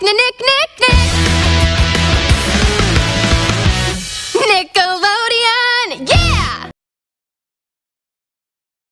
nick, nick, nick.